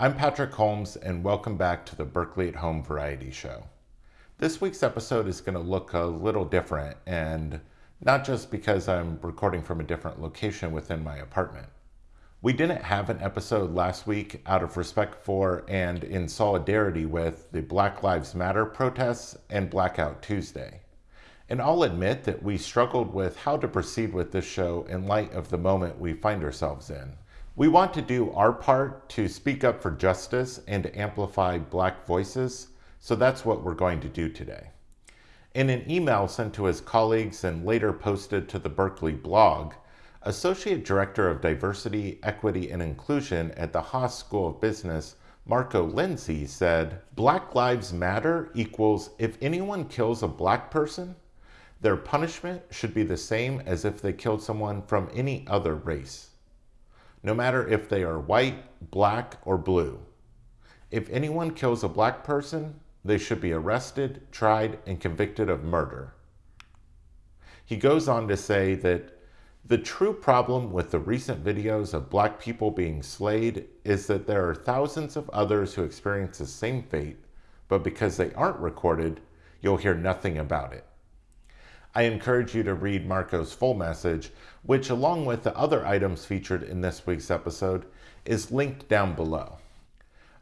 I'm Patrick Holmes, and welcome back to the Berkeley at Home Variety Show. This week's episode is going to look a little different, and not just because I'm recording from a different location within my apartment. We didn't have an episode last week out of respect for and in solidarity with the Black Lives Matter protests and Blackout Tuesday. And I'll admit that we struggled with how to proceed with this show in light of the moment we find ourselves in. We want to do our part to speak up for justice and to amplify Black voices, so that's what we're going to do today. In an email sent to his colleagues and later posted to the Berkeley blog, Associate Director of Diversity, Equity, and Inclusion at the Haas School of Business, Marco Lindsay, said, Black Lives Matter equals if anyone kills a black person, their punishment should be the same as if they killed someone from any other race no matter if they are white, black, or blue. If anyone kills a black person, they should be arrested, tried, and convicted of murder. He goes on to say that the true problem with the recent videos of black people being slayed is that there are thousands of others who experience the same fate, but because they aren't recorded, you'll hear nothing about it. I encourage you to read Marco's full message, which along with the other items featured in this week's episode, is linked down below.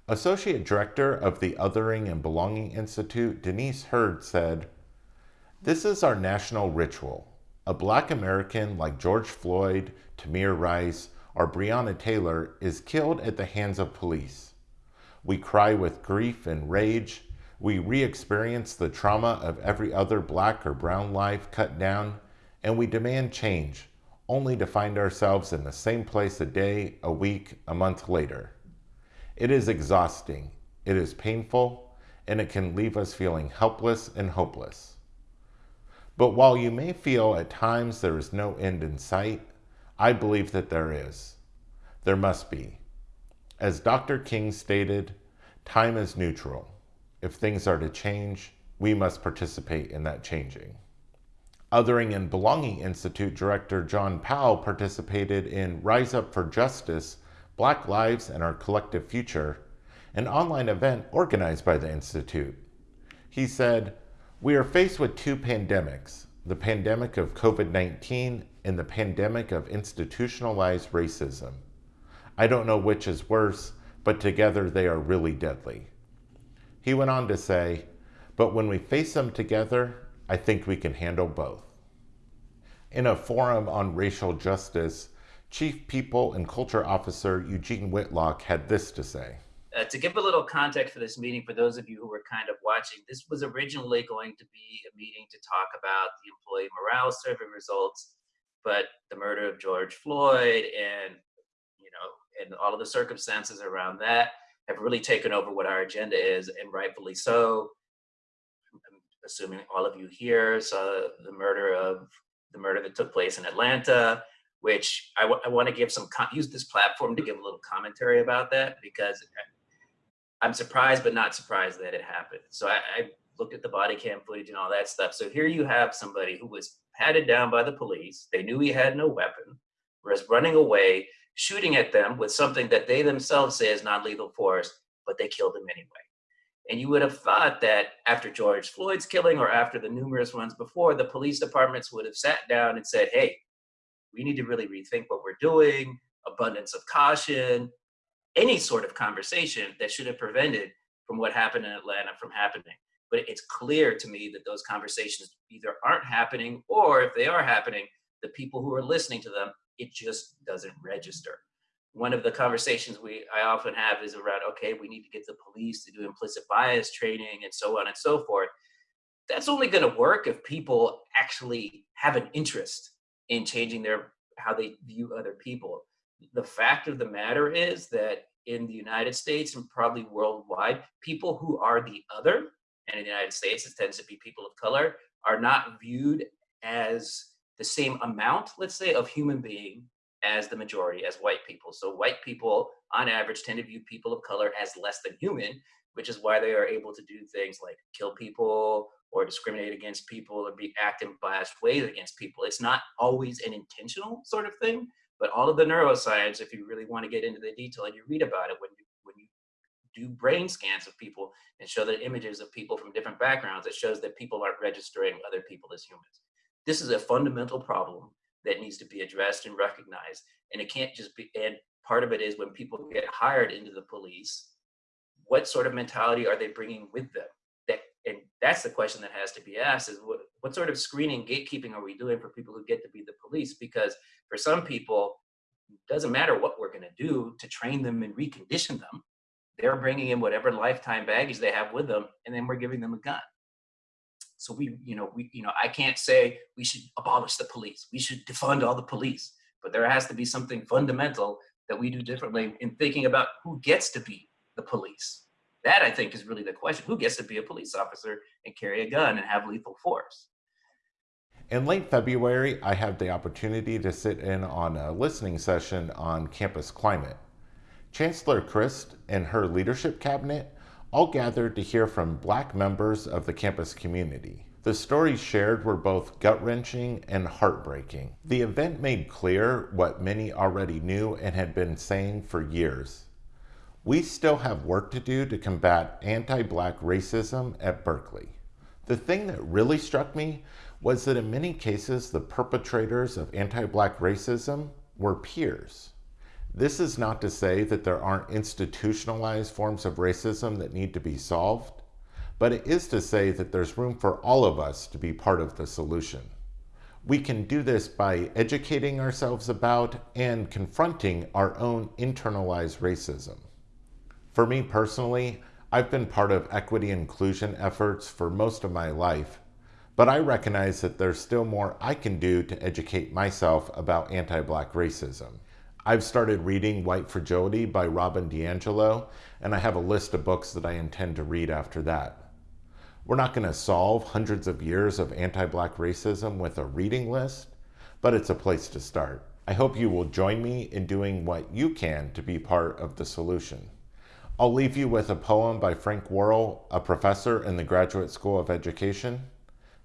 Associate Director of the Othering and Belonging Institute, Denise Herd said, This is our national ritual. A black American like George Floyd, Tamir Rice, or Breonna Taylor is killed at the hands of police. We cry with grief and rage, we re experience the trauma of every other black or brown life cut down, and we demand change, only to find ourselves in the same place a day, a week, a month later. It is exhausting, it is painful, and it can leave us feeling helpless and hopeless. But while you may feel at times there is no end in sight, I believe that there is. There must be. As Dr. King stated, time is neutral. If things are to change, we must participate in that changing. Othering and Belonging Institute Director John Powell participated in Rise Up for Justice, Black Lives and Our Collective Future, an online event organized by the Institute. He said, We are faced with two pandemics, the pandemic of COVID-19 and the pandemic of institutionalized racism. I don't know which is worse, but together they are really deadly. He went on to say, but when we face them together, I think we can handle both. In a forum on racial justice, Chief People and Culture Officer Eugene Whitlock had this to say. Uh, to give a little context for this meeting, for those of you who were kind of watching, this was originally going to be a meeting to talk about the employee morale survey results, but the murder of George Floyd and, you know, and all of the circumstances around that have really taken over what our agenda is, and rightfully so. I'm assuming all of you here saw the murder of the murder that took place in Atlanta, which I, want to give some use this platform to give a little commentary about that because I'm surprised but not surprised that it happened. So I, I looked at the body cam footage and all that stuff. So here you have somebody who was patted down by the police. They knew he had no weapon, was running away shooting at them with something that they themselves say is non-lethal force, but they killed him anyway. And you would have thought that after George Floyd's killing or after the numerous ones before, the police departments would have sat down and said, hey, we need to really rethink what we're doing, abundance of caution, any sort of conversation that should have prevented from what happened in Atlanta from happening. But it's clear to me that those conversations either aren't happening or if they are happening, the people who are listening to them it just doesn't register. One of the conversations we I often have is around, okay, we need to get the police to do implicit bias training and so on and so forth. That's only gonna work if people actually have an interest in changing their how they view other people. The fact of the matter is that in the United States and probably worldwide, people who are the other, and in the United States it tends to be people of color, are not viewed as the same amount, let's say, of human being as the majority, as white people. So white people, on average, tend to view people of color as less than human, which is why they are able to do things like kill people or discriminate against people or be act in biased ways against people. It's not always an intentional sort of thing, but all of the neuroscience, if you really want to get into the detail and you read about it, when you, when you do brain scans of people and show the images of people from different backgrounds it shows that people aren't registering other people as humans. This is a fundamental problem that needs to be addressed and recognized. And it can't just be, and part of it is when people get hired into the police, what sort of mentality are they bringing with them? That, and that's the question that has to be asked is what, what sort of screening gatekeeping are we doing for people who get to be the police? Because for some people, it doesn't matter what we're gonna do to train them and recondition them. They're bringing in whatever lifetime baggage they have with them, and then we're giving them a gun. So we, you know, we, you know, I can't say we should abolish the police. We should defund all the police, but there has to be something fundamental that we do differently in thinking about who gets to be the police. That I think is really the question. Who gets to be a police officer and carry a gun and have lethal force? In late February, I had the opportunity to sit in on a listening session on campus climate. Chancellor Christ and her leadership cabinet all gathered to hear from black members of the campus community. The stories shared were both gut wrenching and heartbreaking. The event made clear what many already knew and had been saying for years. We still have work to do to combat anti black racism at Berkeley. The thing that really struck me was that in many cases, the perpetrators of anti black racism were peers. This is not to say that there aren't institutionalized forms of racism that need to be solved, but it is to say that there's room for all of us to be part of the solution. We can do this by educating ourselves about and confronting our own internalized racism. For me personally, I've been part of equity inclusion efforts for most of my life, but I recognize that there's still more I can do to educate myself about anti-black racism. I've started reading White Fragility by Robin DiAngelo, and I have a list of books that I intend to read after that. We're not going to solve hundreds of years of anti-black racism with a reading list, but it's a place to start. I hope you will join me in doing what you can to be part of the solution. I'll leave you with a poem by Frank Worrell, a professor in the Graduate School of Education.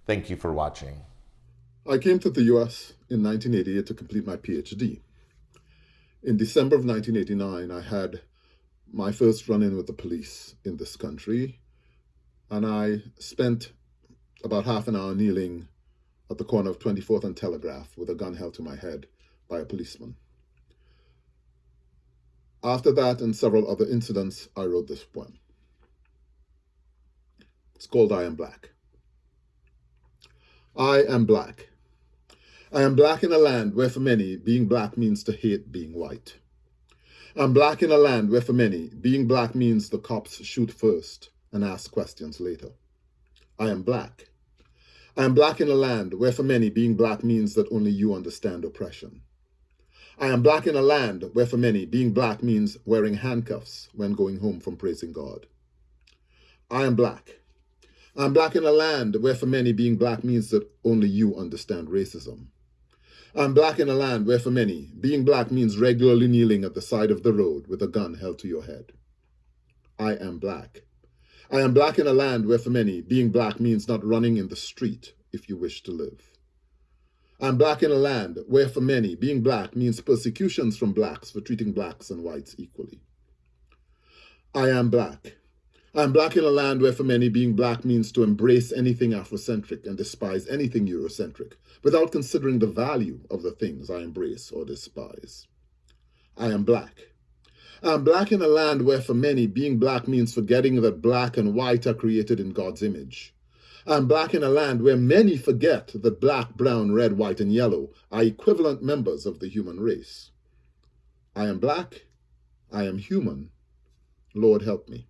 Thank you for watching. I came to the US in 1988 to complete my PhD. In December of 1989, I had my first run-in with the police in this country, and I spent about half an hour kneeling at the corner of 24th and Telegraph with a gun held to my head by a policeman. After that and several other incidents, I wrote this poem. It's called I Am Black. I am black. I am black in a land where for many, being black means to hate being white. I'm black in a land where for many, being black means the cops shoot first and ask questions later. I am black. I am black in a land where for many, being black means that only you understand oppression. I am black in a land where for many, being black means wearing handcuffs when going home from praising God. I am black. I am black in a land where for many, being black means that only you understand racism. I'm black in a land where for many, being black means regularly kneeling at the side of the road with a gun held to your head. I am black. I am black in a land where for many, being black means not running in the street if you wish to live. I'm black in a land where for many, being black means persecutions from blacks for treating blacks and whites equally. I am black. I'm black in a land where for many being black means to embrace anything Afrocentric and despise anything Eurocentric without considering the value of the things I embrace or despise. I am black. I'm black in a land where for many being black means forgetting that black and white are created in God's image. I'm black in a land where many forget that black, brown, red, white, and yellow are equivalent members of the human race. I am black. I am human. Lord help me.